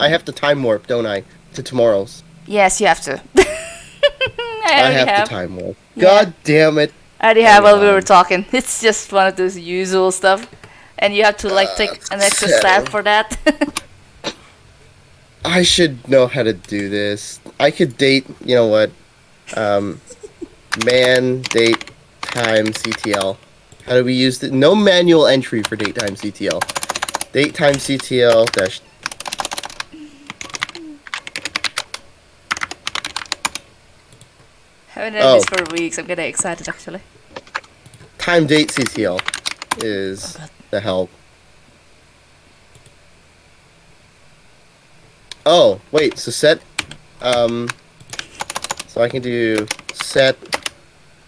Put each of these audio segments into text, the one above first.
I have to time warp, don't I, to tomorrow's? Yes, you have to. I I have, have. to time warp. Yeah. God damn it! I already have while we were talking. It's just one of those usual stuff, and you have to like take an extra step for that. I should know how to do this. I could date. You know what? Um, man date time CTL. How do we use the no manual entry for date time CTL? Date time CTL dash. Haven't done Oh. this for weeks. I'm getting excited actually. time date CTL is Oh, the help. Oh, wait, so set um so I can do set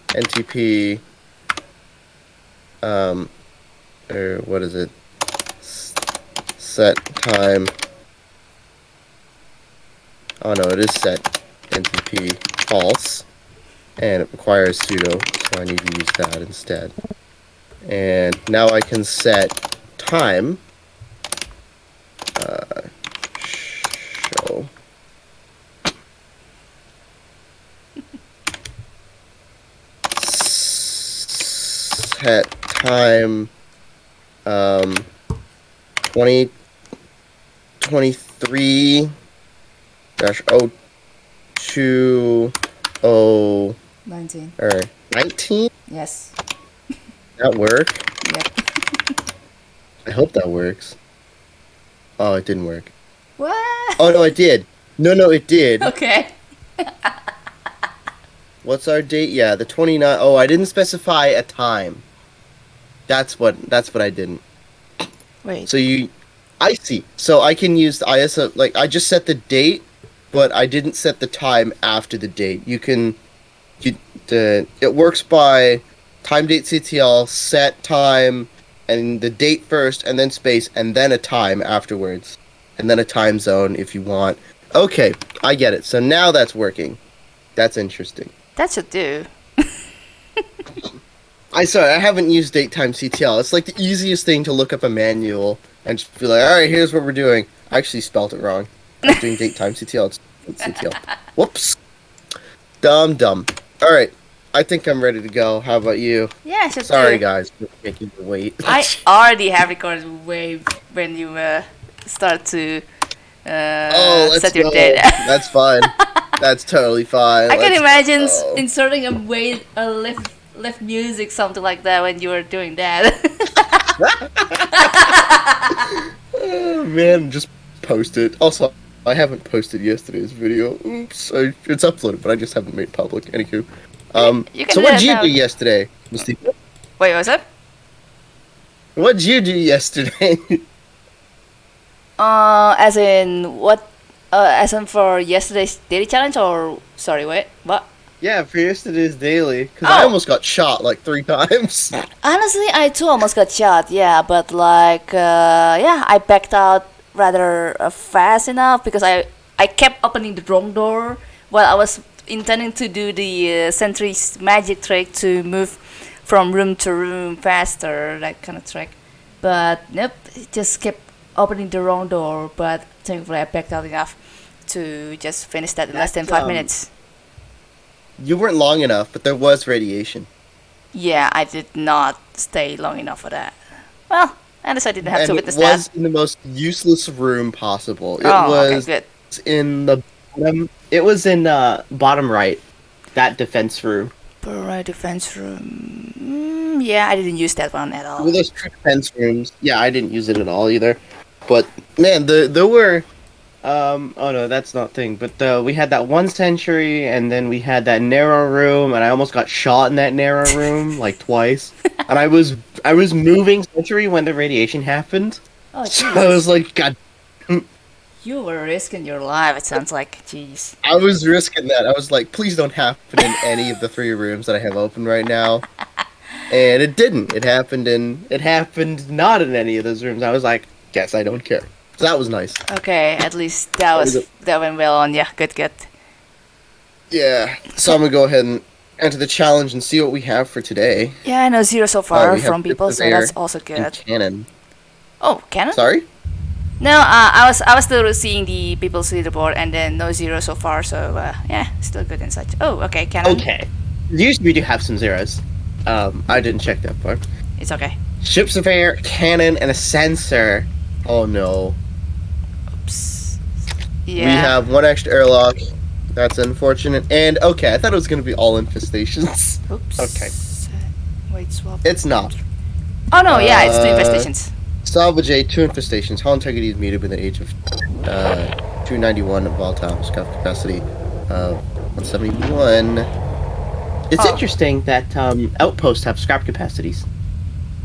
NTP um or what is it? S- set time Oh no, it is set NTP false and it requires sudo, so I need to use that instead. And now I can set time. Uh, show. Set time. Um, 20, 23 dash oh two oh 19. or 19 Yes. that work Yep. i hope that works oh it didn't work What? oh no it did no no it did Okay. what's our date yeah the 29 oh i didn't specify a time that's what that's what i didn't Wait. so you i see so i can use the iso like i just set the date but i didn't set the time after the date you can it works by time date ctl set time and the date first and then space and then a time afterwards and then a time zone if you want okay i get it so now that's working that's interesting That should do. I sorry, I haven't used date time CTL. It's like the easiest thing to look up a manual and just be like, all right, here's what we're doing. I actually spelled it wrong. I'm doing date time CTL. It's CTL. Whoops. Dumb, dumb. All right, I think I'm ready to go. How about you? Yeah, should Sorry, do. guys, for making you wait. I already have recorded way when you uh, start to uh, oh, let's set your go. date. That's fine. That's totally fine. I can Let's imagine go. inserting a wait a lift lift music something like that when you were doing that. Oh, man, just post it. Also, I haven't posted yesterday's video. Oops, I, it's uploaded, but I just haven't made it public. Anywho, um, You can so what that did you now. do yesterday, Misty? Wait, was it? What did you do yesterday? Uh, as in what? Uh, as in for yesterday's daily challenge or sorry, wait, what? yeah, for yesterday's daily, because I Oh. almost got shot like three times. Honestly, I too almost got shot. Yeah, but like, uh, yeah, I backed out rather uh, fast enough because I I kept opening the wrong door while I was intending to do the uh, sentry's magic trick to move from room to room faster, that kind of trick. But nope, it just kept opening the wrong door. But thankfully, I backed out enough to just finish that in less than five um, minutes. you weren't long enough, but there was radiation. Yeah, I did not stay long enough for that. Well, at least I didn't have and to it witness was that. in the most useless room possible. It oh, okay, was good. in the bottom. It was in uh, bottom right, that defense room. Right defense room. Mm, yeah, I didn't use that one at all. Well, there's two defense rooms. Yeah, I didn't use it at all either. But man, the there were. Um. Oh no, that's not thing. But uh, we had that one sentry, and then we had that narrow room, and I almost got shot in that narrow room like twice. And I was I was moving sentry when the radiation happened. Oh, So I was like, God, You were risking your life, it sounds like. Jeez. I was risking that. I was like, please don't happen in any of the three rooms that I have open right now. And it didn't. It happened in. It happened not in any of those rooms. I was like, guess I don't care. So that was nice. Okay, at least that was that went well on. Yeah, good, good. Yeah. So I'm gonna go ahead and enter the challenge and see what we have for today. Yeah, I know zero so far have from people, so that's also good. cannon. Oh, cannon? Sorry. No, uh, I was I was still seeing the people's leaderboard and then no zero so far. So uh, yeah, still good and such. Oh, okay, cannon. Okay. Usually we do have some zeros. Um, I didn't check that part. It's okay. Ship surveyor, cannon, and a sensor. Oh no. Oops. Yeah. We have one extra airlock. That's unfortunate. And okay, I thought it was gonna be all infestations. Oops. Okay. Wait, swap. It's not. Oh no, yeah, it's two Uh, infestations. Salvage A, two infestations. Hull integrity is muted with an age of uh, 291 volatile scuff capacity of 171. It's Oh. interesting that um, outposts have scrap capacities.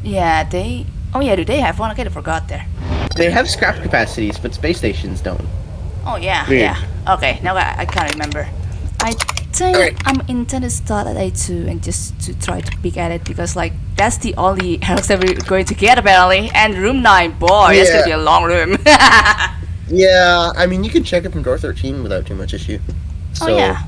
Yeah, they. Oh yeah, do they have one? I forgot there. They have scrap capacities, but space stations don't. Oh yeah, Weird. yeah. Okay, now I, I can't remember. I think Alright. I'm intended to start at A2 and just to try to peek at it because like that's the only airlocks that we're going to get apparently. And room nine, boy, that's gonna be a long room. Yeah, I mean, you can check it from door 13 without too much issue. So oh yeah.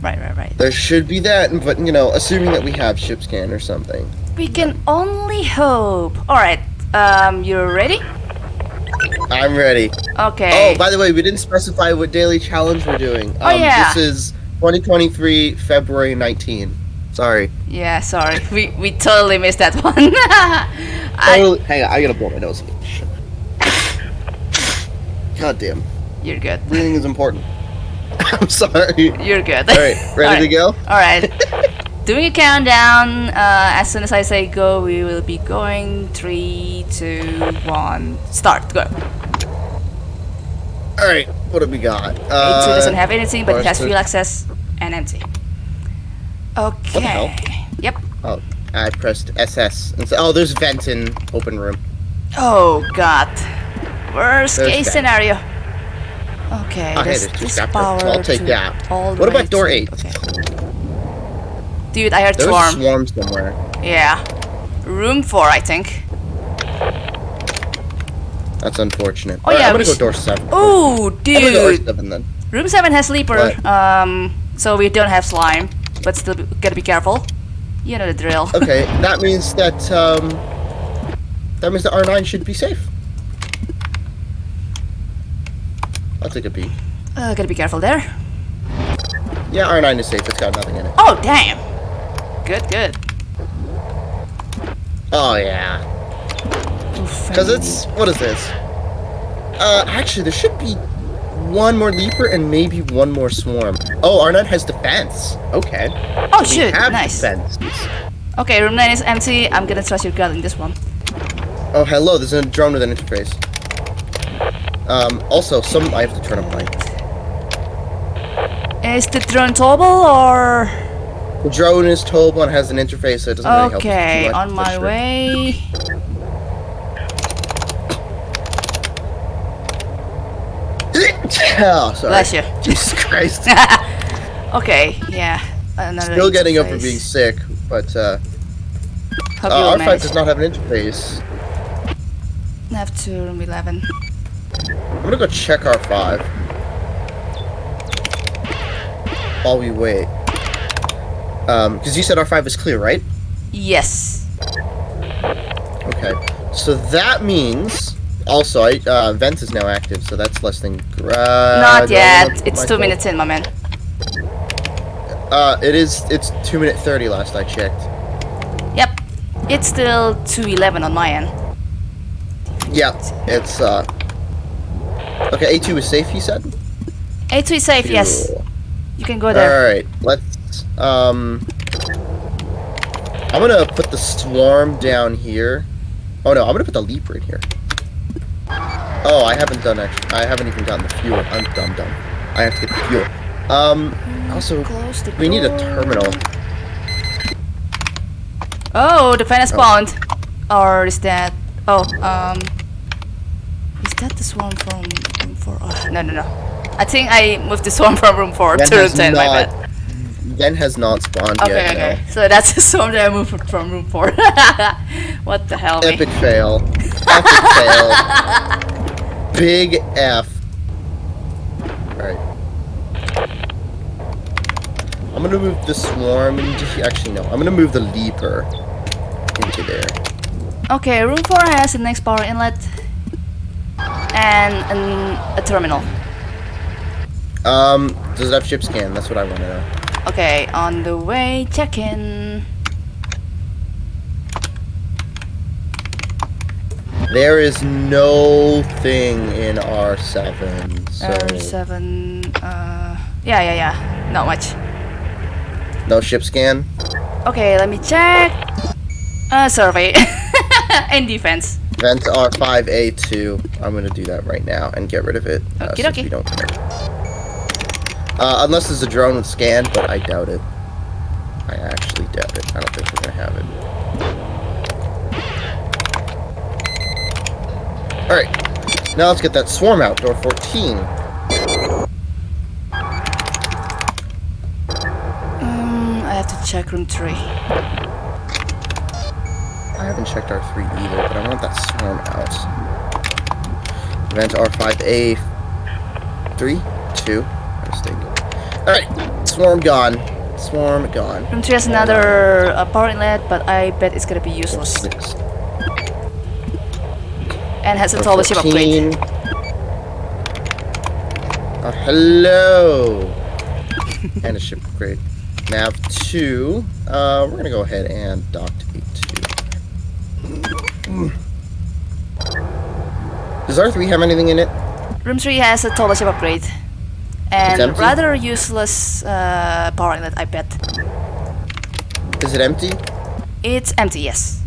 Right, right, right. there should be that, but you know, assuming that we have ship scan or something. We can only hope. Alright, um, you're ready? I'm ready. Okay. Oh, by the way, we didn't specify what daily challenge we're doing. Um, Oh, yeah. This is 2023 February 19. Sorry. yeah, sorry. We we totally missed that one. I, Totally- hang on, I gotta blow my nose. God damn. you're good. Breathing is important. I'm sorry. You're good. Alright, ready to go? Alright. Doing a countdown. Uh, as soon as I say go, we will be going. Three, two, one, start. Go. Alright, what have we got? A2 Uh, doesn't have anything, but it has fuel access and empty. Okay. hell? Yep. Oh, I pressed SS. And so, oh, there's vent in open room. Oh god. Worst There's case that. scenario. Okay, Okay, there's there's two power. I'll take that. all What about door eight? Okay. Dude, I heard There's swarm. a swarm somewhere. Yeah. Room four, I think. That's unfortunate. Oh, yeah, I'm gonna go door seven. Oh, go door dude. seven then. Room 7 has Leaper, What? um, so we don't have slime, but still gotta be careful. You know the drill. Okay, that means that um, that means that R9 should be safe. I'll take a peek. uh, gotta be careful there. Yeah, R9 is safe. It's got nothing in it. Oh, damn! Good, good. Oh yeah, because it's what is this? Uh, actually, there should be one more leaper and maybe one more swarm. Oh, R9 has defense. Okay. Oh, We shoot, nice. defense. Okay, room 9 is empty. I'm gonna trust your gut in this one. Oh, hello. There's a drone with an interface. Um, also, some I have to turn up light. Is the drone towable or. The drone is towable and has an interface, so it doesn't really help. Okay, on my way. Oh, sorry. Bless you. Jesus Christ. Okay, yeah. Another Still getting over interface. being sick, but uh, uh, will R5 does not have an interface. Have to room 11. I'm gonna go check R5 while we wait. Um, because you said R5 is clear, right? Yes. Okay. So that means also I uh, vent is now active, so that's less than. Uh, Not yet. It's two minutes in, my man. Uh, it is. It's two minute thirty. Last I checked. Yep. It's still 211 on my end. Yeah, it's uh. Okay, A2 is safe. You said. A2 is safe, yes. You can go there. All right, let's um. I'm gonna put the swarm down here. Oh no, I'm gonna put the leaper in here. Oh, I haven't done actually. I haven't even gotten the fuel. I'm dumb dumb. I have to get the fuel. Um. Also, we need a terminal. Oh, the fan has Oh. spawned. Or is that... Oh, um... Is that the swarm from room 4? Oh, no, no, no. I think I moved the swarm from room 4 Yen to room has 10, my bad. Yen has not spawned Okay, yet. okay. no. So that's the swarm that I moved from room 4. what the hell, me? Epic fail. Epic fail. Big F. Alright. I'm gonna move the swarm into actually no, I'm gonna move the leaper into there. Okay, room 4 has the next power inlet. and an, a terminal. Um, does it have ship scan? That's what I want to know. Okay, on the way, check in. There is no thing in R7, so R7. Uh, yeah, yeah, yeah. Not much. no ship scan. Okay, let me check. Uh, survey and defense. Vent R5A2. I'm gonna do that right now and get rid of it. Uh, dokie. we don't. Uh, unless there's a drone with scan, but I doubt it. I actually doubt it. I don't think we're gonna have it. Alright. Now let's get that swarm out. Door 14. Um, I have to check room three. I haven't checked R3 either, but I want that swarm out. Vent R5A 3, 2, mistake. Alright, swarm gone. Swarm gone. Room three has another uh, power inlet, but I bet it's gonna be useless. And has a tall ship upgrade. 14. Oh, hello! and a ship upgrade. Nav 2. Uh, we're gonna go ahead and dock to A2. Does R3 have anything in it? Room three has a tall ship upgrade. And rather useless uh, power inlet, I bet. Is it empty? It's empty, yes.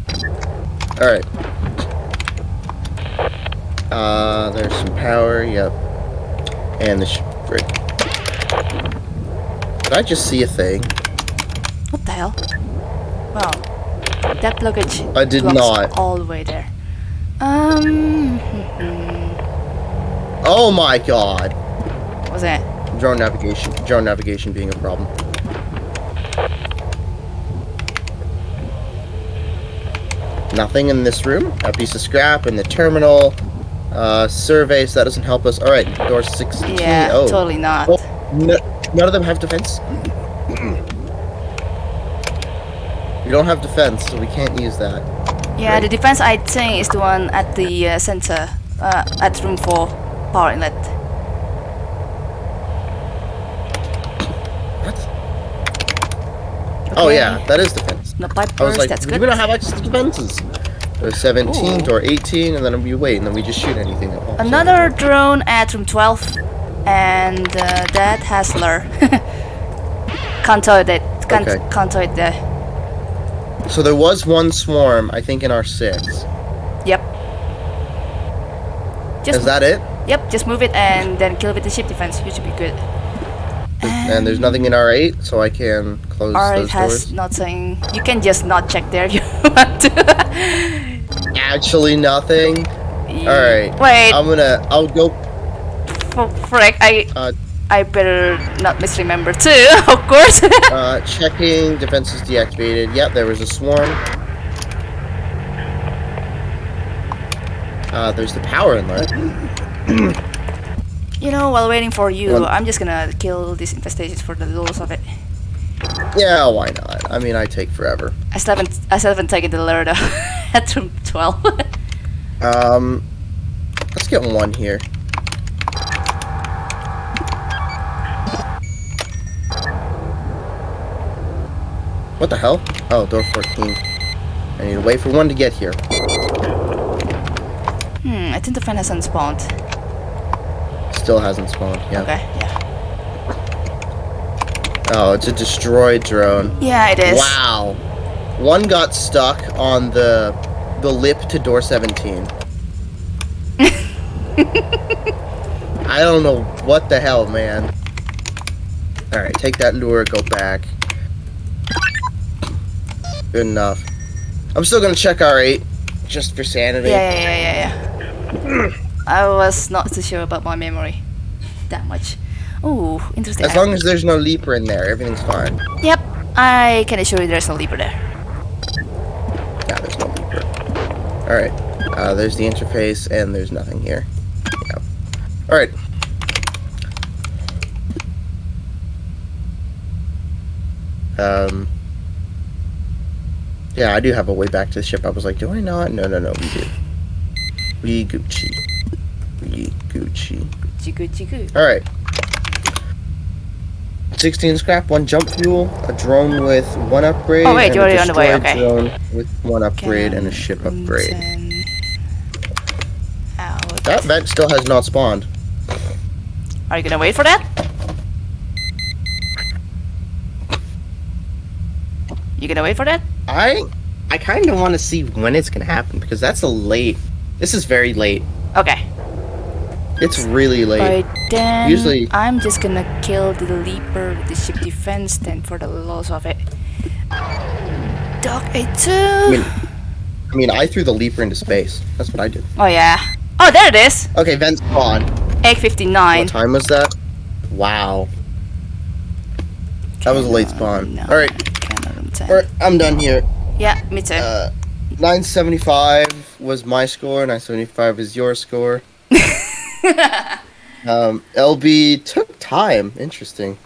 Alright. Uh, there's some power, yep. And the ship. Did I just see a thing? What the hell? Well, That luggage I did not. all the way there. Um, Oh my god! what's that? Drone navigation. Drone navigation being a problem. Nothing in this room. A piece of scrap in the terminal. Uh, survey, so that doesn't help us. Alright, door 16. Yeah, oh. totally not. Oh, no, none of them have defense. we don't have defense, so we can't use that. Yeah, the defense I think is the one at the uh, center, uh, at room 4, power inlet. What? Oh yeah, that is defense. No pipe I was burst, like, that's good. we don't have access to defenses. 17, Ooh. door 18, and then we wait, and then we just shoot anything that in. Another drone at room 12, and uh, that has lure. can't tow it, can't, Okay. can't it there. So there was one swarm, I think, in R6. Yep. Just Is that it? Yep, just move it and then kill with the ship defense. You should be good. And there's nothing in R8, so I can close Or it those has nothing. You can just not check there if you want to. Actually, nothing. Alright. Wait, I'm gonna. I'll go. f- frick, I Uh, I better not misremember too, of course. uh, checking. Defenses deactivated. Yep, there was a swarm. Uh, there's the power inlet. you know, while waiting for you, One- I'm just gonna kill these infestations for the lulz of it. Yeah, why not? I mean, I take forever. I still haven't, I still haven't taken the lure at 12. Um, let's get one here. What the hell? Oh, door 14. I need to wait for one to get here. hmm, I think the friend hasn't spawned. Still hasn't spawned. Yeah. Okay, yeah. Oh, it's a destroyed drone. Yeah, it is. Wow. One got stuck on the the lip to door 17. I don't know what the hell, man. Alright, take that lure, go back. Good enough. I'm still gonna check R8, just for sanity. Yeah, yeah, yeah, yeah, yeah. I was not too sure about my memory that much. Ooh, interesting. As long as there's no leaper in there, everything's fine. Yep, I can assure you there's no leaper there. Alright, uh, there's the interface, and there's nothing here. Yeah. Alright. Um. Yeah, I do have a way back to the ship. I was like, do I not? No, no, no, we do. We Gucci. We Gucci, Gucci. Chiku chiku. All right. 16 scrap, one jump fuel, a drone with one upgrade, Oh, wait, and a already on the way, destroyed okay. drone with one upgrade and a ship upgrade. Out. That vent still has not spawned. Are you gonna wait for that? You gonna wait for that? I I kind of want to see when it's gonna happen because that's a late. This is very late. Okay. It's really late. By then, Usually- I'm just gonna kill the leaper with the ship defense then for the loss of it. Dog A2. I mean, I mean, I threw the leaper into space. That's what I did. oh yeah. Oh, there it is. Okay, vent spawn. Egg What time was that? Wow. That was a late spawn. No, All right, Cannon room 10. all right, I'm done here. Yeah, me too. Uh, 975 was my score. 975 is your score. um, LB took time. Interesting.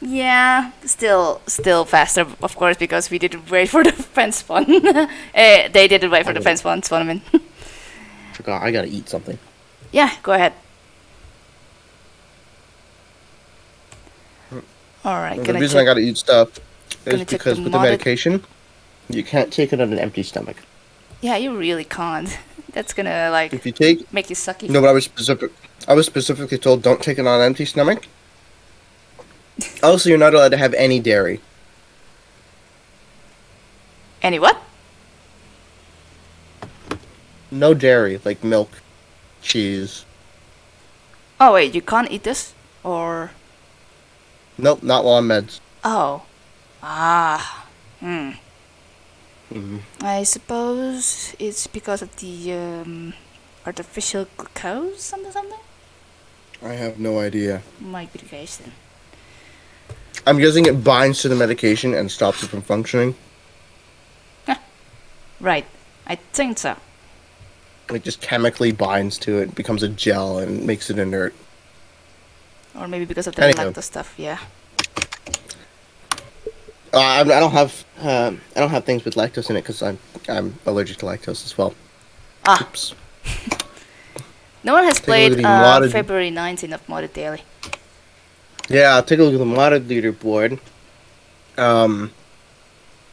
Yeah, still, still faster, of course, because we didn't wait for the fence spawn. eh, they didn't wait for the fence spawn, in. Forgot. I gotta eat something. yeah, go ahead. All right, the reason I gotta eat stuff is because with the medication, you can't take it on an empty stomach. Yeah, you really can't. That's gonna like If you take make you sucky. no, but I was specific. I was specifically told don't take it on an empty stomach. Also, you're not allowed to have any dairy. Any what? No dairy, like milk, cheese. Oh wait, you can't eat this, or Nope, not while on meds. oh, ah, hmm. Mhm. I suppose it's because of the um, artificial glucose, something, something. I have no idea. Might be the case then. I'm guessing it binds to the medication and stops it from functioning. Right, I think so. It just chemically binds to it, becomes a gel, and makes it inert. Or maybe because of the Anywho. lactose stuff. Yeah. Uh, I, I don't have um, I don't have things with lactose in it because I'm I'm allergic to lactose as well. Ah, Oops. no one has Take a look at played uh, February 19th of Modded Daily. Yeah, I'll take a look at the modded leaderboard. Um,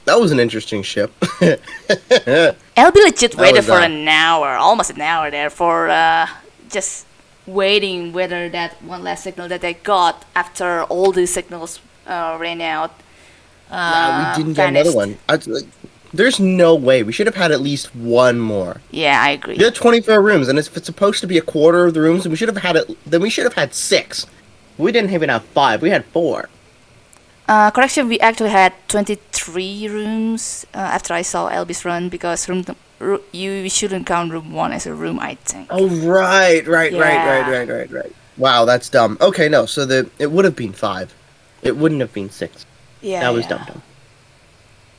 that was an interesting ship. LB legit That waited for uh, an hour, almost an hour there, for uh, just waiting whether that one last signal that they got after all the signals uh, ran out. Uh, Yeah, we didn't get another one. I, like, there's no way. We should have had at least one more. Yeah, I agree. There are 24 rooms, and if it's supposed to be a quarter of the rooms, then we should have had it. Then we should have had six. We didn't even have five. We had four. Uh, correction, we actually had 23 rooms uh, after I saw Elby's run because room you shouldn't count room one as a room, I think. Oh right, right, right, right, right, right, right. Wow, that's dumb. Okay, no. So the it would have been five. It wouldn't have been six. Yeah, that was yeah. dumb, dumb.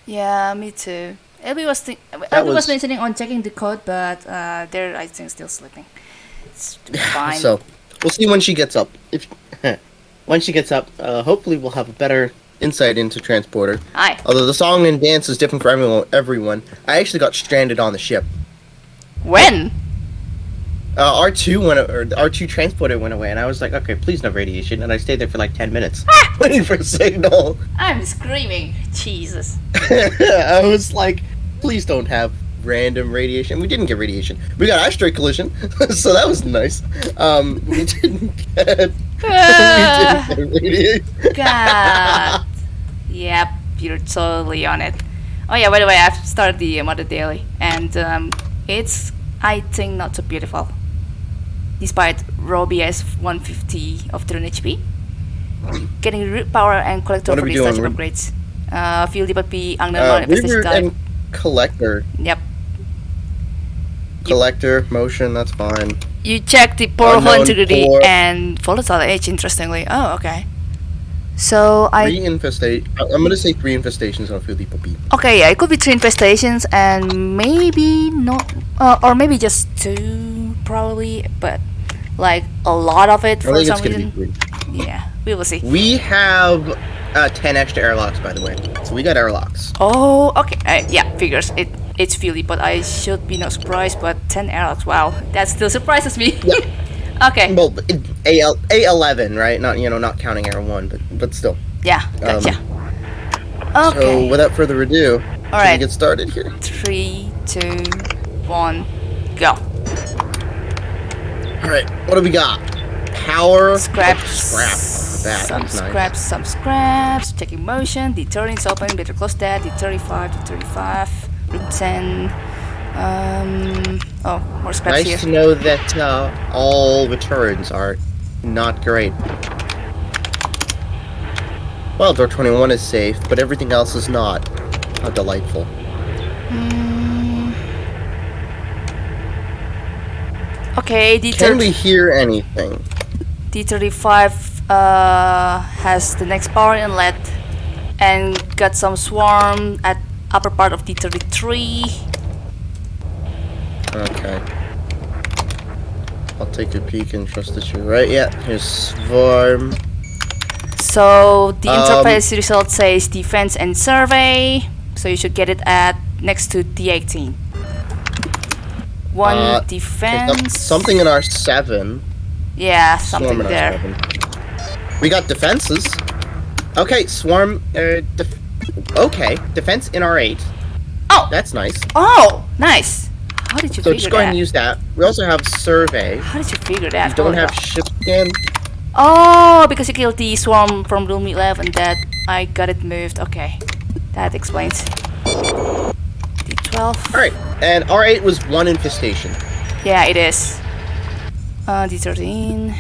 Yeah, me too. Elby was thi- Elby was... was- mentioning on checking the code, but uh, they're I think still sleeping. It's fine. So we'll see when she gets up. If when she gets up, uh, hopefully we'll have a better insight into transporter. Hi. Although the song and dance is different for everyone. Everyone, I actually got stranded on the ship. When? Uh, R two went or R two transporter went away, and I was like, okay, please no radiation, and I stayed there for like ten minutes waiting for a signal. I'm screaming. Jesus. I was like, please don't have random radiation. We didn't get radiation. We got asteroid collision, so that was nice. Um, we didn't get. Ah, we didn't get radiation. God. yep, you're totally on it. Oh yeah, by the way, I've started the uh, Modded Daily, and um, it's I think not so beautiful. Despite raw BS 150 of 3 HP, getting root power and collector for these starship We're- upgrades. Uh, field depot P, Uh, Infestation and collector. Yep. Collector motion. That's fine. You check the portal Unknown integrity for- and volatile edge. Interestingly, oh okay. So I Three infestate. I'm gonna say three infestations on Field Depot B. Okay, yeah, it could be three infestations and maybe not, uh, or maybe just two, probably, but like a lot of it for some reason. Yeah, we will see. We have uh, ten extra airlocks, by the way. So we got airlocks. Oh, okay, uh, yeah, figures it. It's Philly, but I should be not surprised. But ten airlocks, wow, that still surprises me. Yeah. Okay. Well, A A eleven, right? Not you know, not counting Air one, but but still. Yeah, gotcha. So okay. without further ado, All we get started here. Three, two, one, go. All right, what do we got? Power Scraps. Scrap. the bat. Some nice. scraps, some scraps. Checking motion. D30 is open. Better close that. D35, D35. Room 10. Um. Oh, more scraps Nice here. to know that uh, all returns are not great. Well, door 21 is safe, but everything else is not. How delightful. Mm. Okay, D Can we D30, hear anything? D35 uh, has the next power inlet and got some swarm at upper part of D33. Okay. I'll take a peek and trust that you're right. Yeah, here's Swarm. So the Um, interface result says defense and survey. So you should get it at next to D18. One Uh, defense. Something in our 7. Yeah, something in our there. 7. We got defenses. Okay, Swarm. Uh, def- okay, defense in our 8. Oh, That's nice. oh, nice. How did you So figure just go ahead that? and use that. We also have survey. How did you figure that? We don't have ship scan. Oh, because you killed the swarm from room 11 that I got it moved. Okay, that explains. D12. Alright, and R8 was one infestation. Yeah, it is. Uh, D13.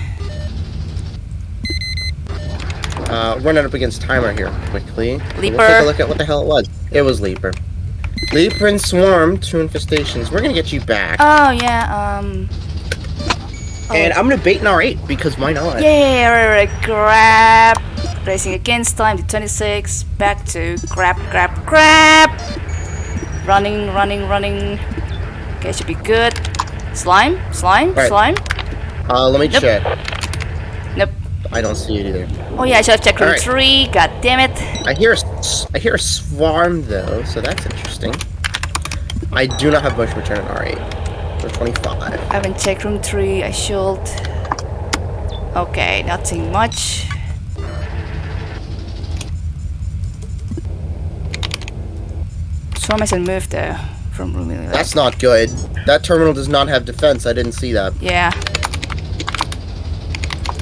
Uh, running up against timer here quickly. We'll take a look at what the hell it was. It was Leaper. Leaper and Swarm, two infestations. We're gonna get you back. Oh, yeah, um. Oh, and I'm gonna bait an R8 because why not? Yeah, right, right, grab. Racing against time, the 26. Back to grab, grab, grab. Running, running, running. Okay, should be good. Slime, slime, Right. slime. Uh, let me Nope. check. Nope. I don't see it either. Oh yeah, I should have checked room Alright. three. God damn it. I hear a, s- I hear a Swarm though, so that's interesting. I do not have much return on R8. For 25. I haven't checked room three. I should. Okay, nothing much. Swarm hasn't moved though from room 11. That's not good. That terminal does not have defense. I didn't see that. Yeah.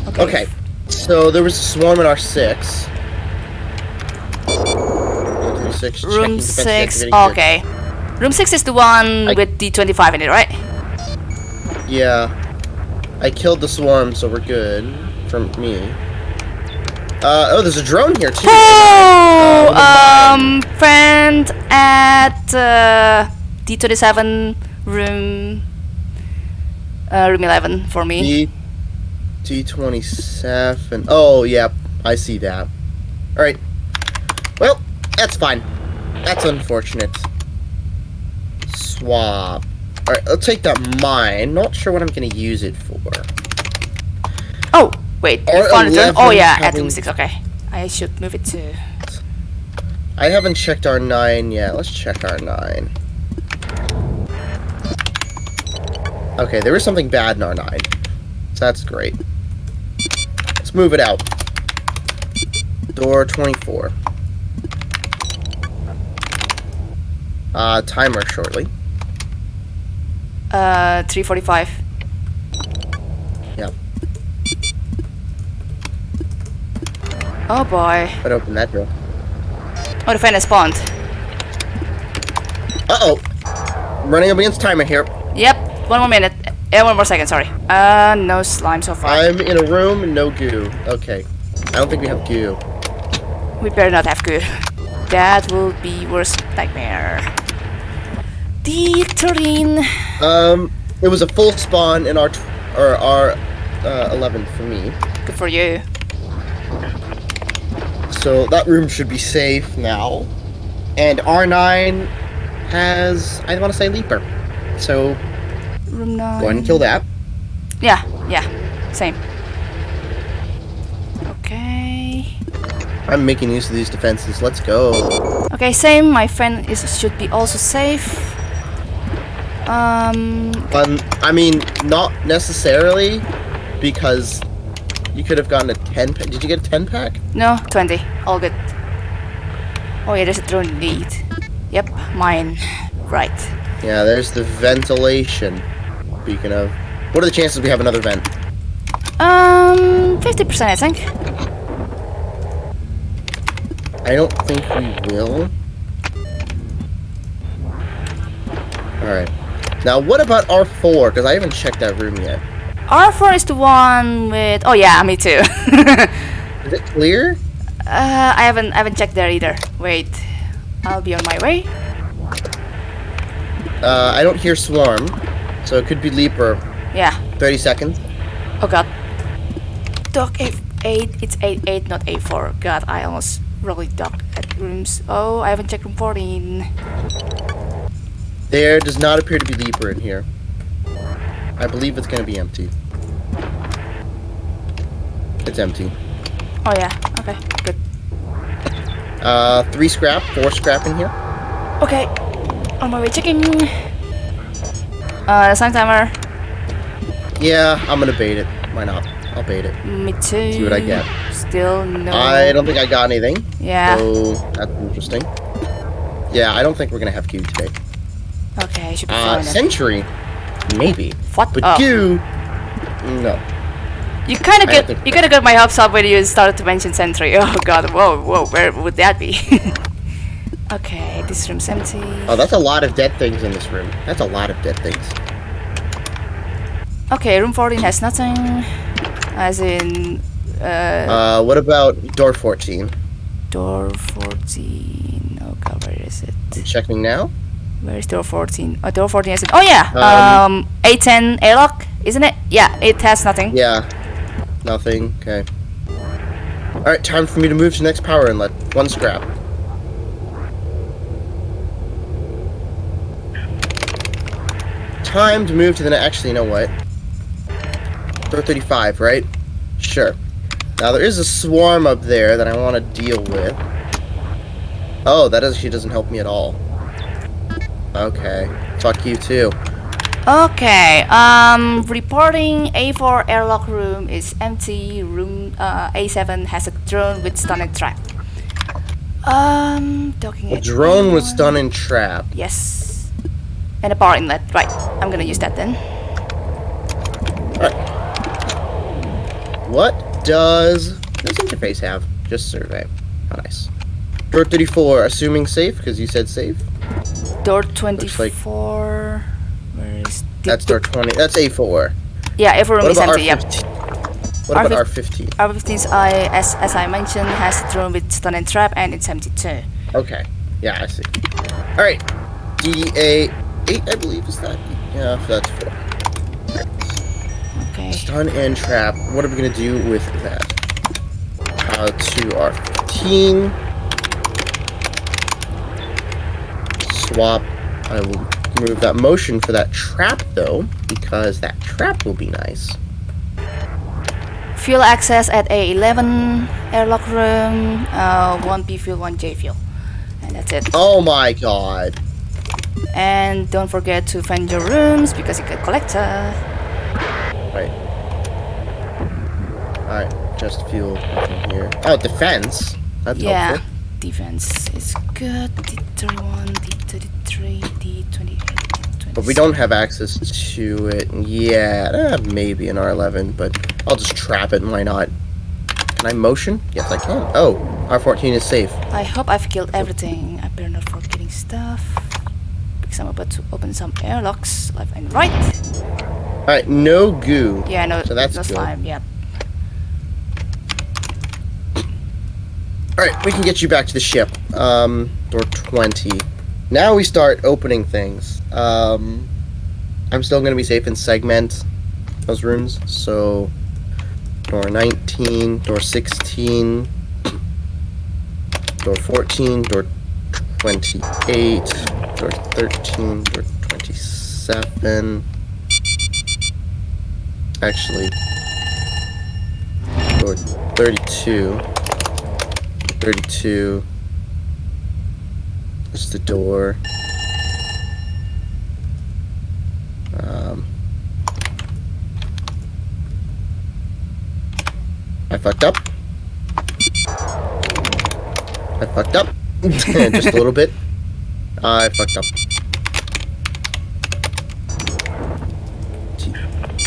Okay. Okay, so there was a swarm in our six. Room six. Room six. Okay. Room six is the one I- with the 25 in it, right? Yeah. I killed the swarm, so we're good. From me. Uh, oh, there's a drone here too. Oh, Uh, um, friend at uh, D27 room, uh, room 11 for me. D D27. Oh, yeah, I see that. Alright. Well, that's fine. That's unfortunate. Swap. Alright, I'll take that mine. Not sure what I'm gonna use it for. Wait, you found it. 11 Oh yeah, at room 6, okay. I should move it to... I haven't checked R9 yet. Let's check R9. Okay, there is something bad in R9. So that's great. Let's move it out. Door 24. Uh, timer shortly. Uh, 345. Yep. Oh boy. But open that door. Oh, the fan has spawned. Uh-oh. Running up against timer here. Yep, one more minute. Yeah, one more second, sorry. Uh, no slime so far. I'm in a room, no goo. Okay. I don't think we have goo. We better not have goo. That will be worst nightmare. D13. Um, it was a full spawn in our, or our, uh, 11 for me. Good for you. So that room should be safe now. And R9 has, I want to say Leaper. So Room 9. go ahead and kill that. Yeah, yeah. Same. Okay. I'm making use of these defenses. Let's go. Okay, same. My friend is should be also safe. Um, Um, I mean, not necessarily. because you could have gotten a 10 pack. Did you get a 10 pack? No, 20. All good. Oh yeah, there's a drone lead. Yep, mine. Right. Yeah, there's the ventilation. Speaking of. What are the chances we have another vent? Um, 50% I think. I don't think we will. Alright. Now, what about R4? Because I haven't checked that room yet. R4 is the one with... Oh yeah, me too. Is it clear? uh, I haven't I haven't checked there either. Wait. I'll be on my way. Uh, I don't hear Swarm. So it could be Leaper. Yeah. 30 seconds. Oh god. Dock F8, it's 8-8, not A4. God, I almost really docked at rooms. Oh, I haven't checked room 14. There does not appear to be Leaper in here. I believe it's going to be empty. It's empty. Oh yeah, okay, good. Uh, three scrap, four scrap in here. Okay, on my way checking. Uh, the sun timer. Yeah, I'm gonna bait it. Why not? I'll bait it. Me too. See what I get. Still no. I don't think I got anything. Yeah. So that's interesting. Yeah, I don't think we're gonna have Q today. Okay, I should be Uh. Sentry, maybe. What? But oh. Q, no. You kind of get you kind of got my hopes up when you started to mention Sentry. Oh god, whoa, whoa, where would that be? okay, this room's empty. Oh, that's a lot of dead things in this room. That's a lot of dead things. Okay, room 14 has nothing. As in, uh, Uh, what about door 14? door 14. Oh god, where is it? I'm checking now. Where is door 14? Oh, door 14 has it. Oh yeah, Um, um, A10 airlock, isn't it? Yeah, it has nothing. Yeah, nothing. Okay. All right, time for me to move to next power inlet. One scrap. Time to move to the next. Actually, you know what? Door 35, right? Sure. Now there is a swarm up there that I want to deal with. Oh, that actually doesn't help me at all. Okay. Fuck you too. Okay, um, reporting A4 airlock room is empty. Room uh, A7 has a drone with stunning trap. Um, docking The at drone was A1. done in trap. Yes. And a power inlet. Right, I'm gonna use that then. Alright. What does this interface have? Just survey. How nice. Door 34, assuming safe, because you said safe. Door like- 24. Where is the, That's door 20. That's A4. Yeah, A4 room What is empty. Yep. R15? What about R15? R15? R15's I, as, as I mentioned, has a drone with stun and trap, and it's empty too. Okay. Yeah, I see. Alright. DA 8, I believe, is that? Yeah, that's 4. Okay. Stun and trap. What are we going to do with that? Uh, to R15. Swap. I will remove that motion for that trap, though, because that trap will be nice. Fuel access at A11 airlock room. Uh, one B fuel, one J fuel, and that's it. Oh my god. And don't forget to find your rooms because you get collector. Right. Alright, just fuel. Nothing here. Oh, defense. That's yeah, helpful. defense is good. D31, D33, D28, D26. But we don't have access to it yet. Uh, maybe an R11, but I'll just trap it. and Why not? Can I motion? Yes, I can. Oh, R14 is safe. I hope I've killed everything. I better not forgetting stuff. Because I'm about to open some airlocks left and right. Alright, no goo. Yeah, no, So that's no slime. Yeah. Alright, we can get you back to the ship. Um, door 20. Now we start opening things. Um, I'm still going to be safe and segment those rooms. So, door 19, door 16, door 14, door 28, door 13, door 27. Actually, door 32. 32. Is the door. Um, I fucked up. I fucked up. Just a little bit. I fucked up.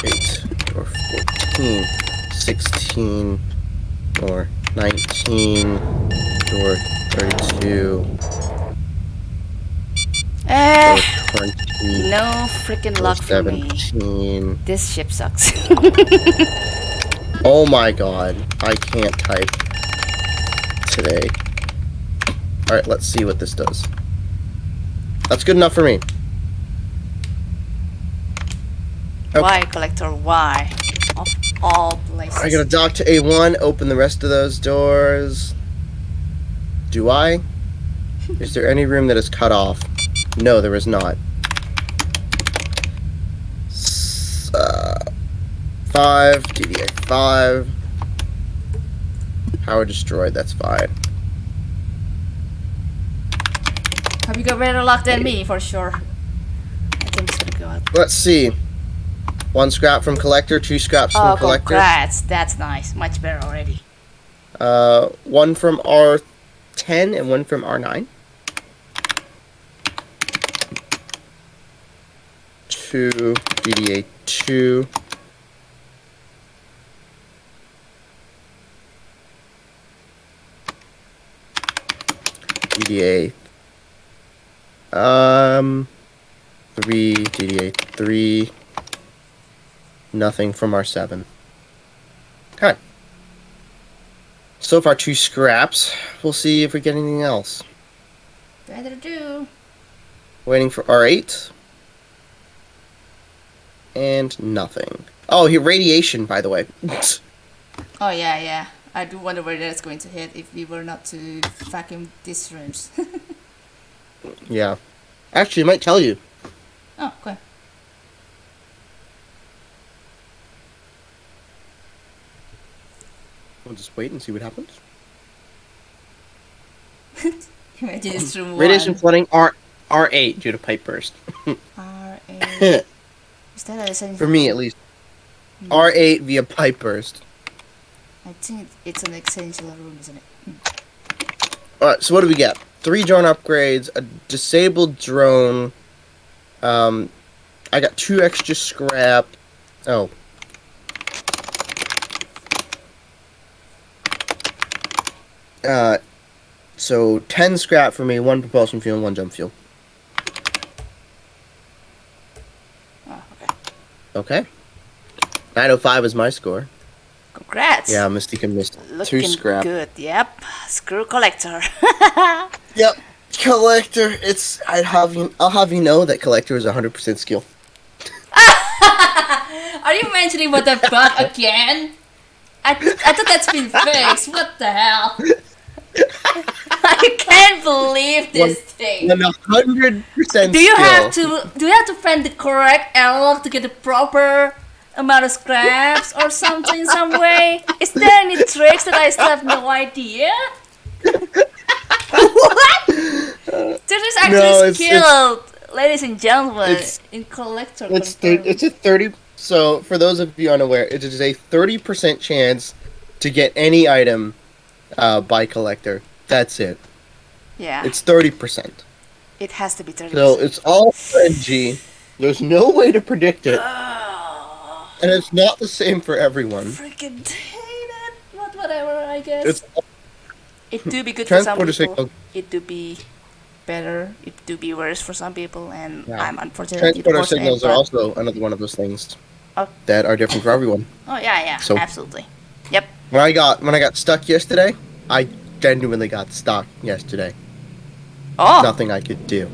Eight or 14, 16 or 19 or 32 Eh, no freaking luck for me. This ship sucks. Oh my god, I can't type today. Alright, let's see what this does. That's good enough for me. Okay. Why, Collector? Why? Of all places. I gotta dock to A1, open the rest of those doors. Do I? Is there any room that is cut off? No, there is not. S- uh, 5, DDA 5. Power destroyed, that's fine. Have you got better luck than me, for sure. I think it's gonna go out. Let's see. One scrap from collector, two scraps Oh, from collector. congrats. That's nice. Much better already. Uh, one from R10 and one from R9. Two DDA two. DDA. Um, three DDA three. Nothing from R7. Okay. So far, two scraps. We'll see if we get anything else. Better do. Waiting for R8. And nothing. Oh, here, radiation, by the way. Oh, yeah, yeah. I do wonder where that's going to hit if we were not to vacuum these rooms. yeah. Actually, it might tell you. oh, okay. We'll just wait and see what happens. Imagine it's room Radiation flooding R R8 due to pipe burst. R8. Is that a? For me, at least. R8 via pipe burst. I think it's an essential room, isn't it? Alright, so what do we get? Three drone upgrades, a disabled drone. Um, I got two extra scrap. Oh. Uh, so 10 scrap for me, one propulsion fuel, and one jump fuel. Oh, okay. Okay. 905 is my score. Congrats. Yeah, Mystica missed two Looking scrap. good. Yep. Screw collector. Yep. Collector, it's I'd have you I'll have you know that collector is 100% skill. Are you mentioning what the fuck again? I, I thought that's been fixed. What the hell? I can't believe this thing. And 100% Do you skill. have to do you have to find the correct analog to get the proper amount of scraps or something in some way? Is there any tricks that I still have no idea? what? This is actually No, it's- skilled, ladies and gentlemen, it's- in collector. It's confirmed. it's a 30 so for those of you unaware, it is a 30% chance to get any item uh, by collector. That's it. yeah. It's 30%. It has to be 30%. So it's all RNG. There's no way to predict it, Oh, and it's not the same for everyone. freaking hate it. But whatever, I guess. It's it do be good for some people. signal. It do be better. It do be worse for some people, and Yeah. I'm unfortunately Transporter signals are also another one of those things Oh. that are different for everyone. Oh yeah, yeah, So- absolutely. When I got when I got stuck yesterday, I genuinely got stuck yesterday. Oh. Nothing I could do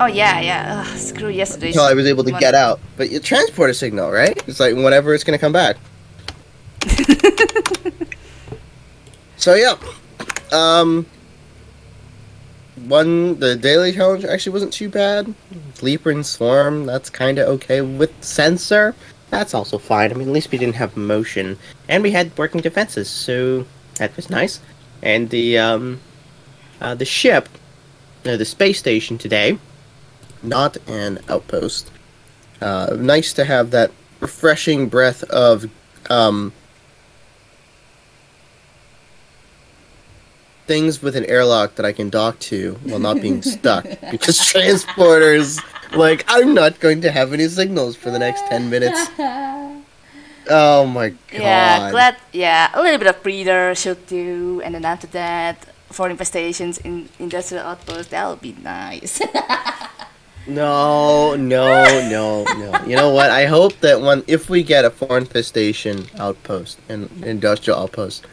Oh yeah, yeah. Ugh, screw yesterday. until I was able to get out. But your transporter signal, right? It's like whenever it's gonna come back. so yeah, um, one the daily challenge actually wasn't too bad. Leaper and Swarm, that's kind of okay with sensor. That's also fine. I mean, at least we didn't have motion, and we had working defenses, so that was nice. And the um, uh, the ship, uh, the space station today, not an outpost. Uh, nice to have that refreshing breath of um, things with an airlock that I can dock to while not being stuck. because transporters, like, I'm not going to have any signals for the next 10 minutes. Oh my god. Yeah, glad. Yeah, a little bit of breather should do, and then after that, for infestations in industrial outpost, that would be nice. No, no, no, no. You know what? I hope that when if we get a foreign infestation outpost and industrial outpost,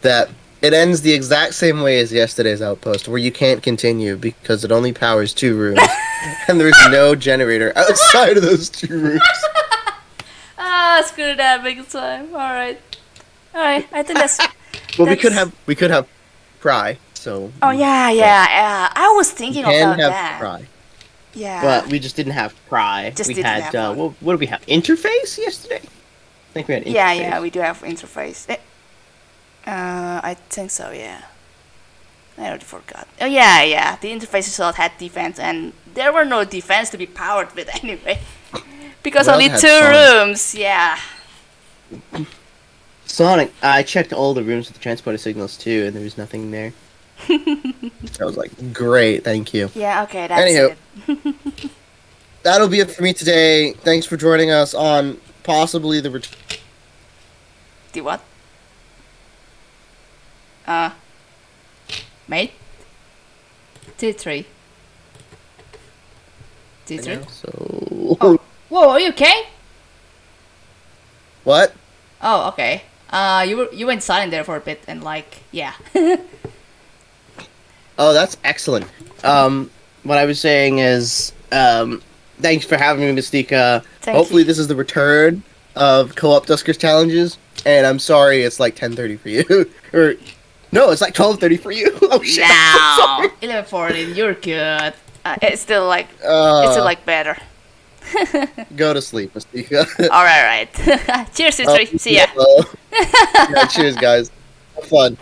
that it ends the exact same way as yesterday's outpost, where you can't continue because it only powers two rooms, and there's no generator outside of those two rooms. ah, screw that big time. All right, all right. I think that's. Well, we could have we could have pry. So Oh yeah, yeah, yeah. I was thinking about have that. pry, Yeah. but we just didn't have pry. Just we didn't had have uh, what, what did we have? Interface yesterday. I think we had. Interface. yeah, yeah. We do have interface. Eh, Uh, I think so. Yeah. I already forgot. Oh yeah, yeah. The interface slot had defense, and there were no defense to be powered with anyway, because Well, only two Sonic. rooms. Yeah. Sonic. I checked all the rooms with the transporter signals too, and there was nothing there. I was like, great, thank you. Yeah. Okay. That's Anywho. it. That'll be it for me today. Thanks for joining us on possibly the return. The what? Uh. Mate. Two three. So Oh. Whoa, are you okay? what? Oh, okay. Uh, you were you went silent there for a bit, and like, yeah. Oh, that's excellent. Um, what I was saying is, um, thanks for having me, Mystica. Thank Hopefully, you. this is the return of co-op Duskers challenges. And I'm sorry, it's like 10:30 for you, or no, it's like 12:30 for you. Oh shit! Now, sorry. you're good. Uh, it's still like Uh, it's still like better. go to sleep, Mystica. All right, right. Cheers, Oh, three. See ya. yeah, cheers, guys. Have fun.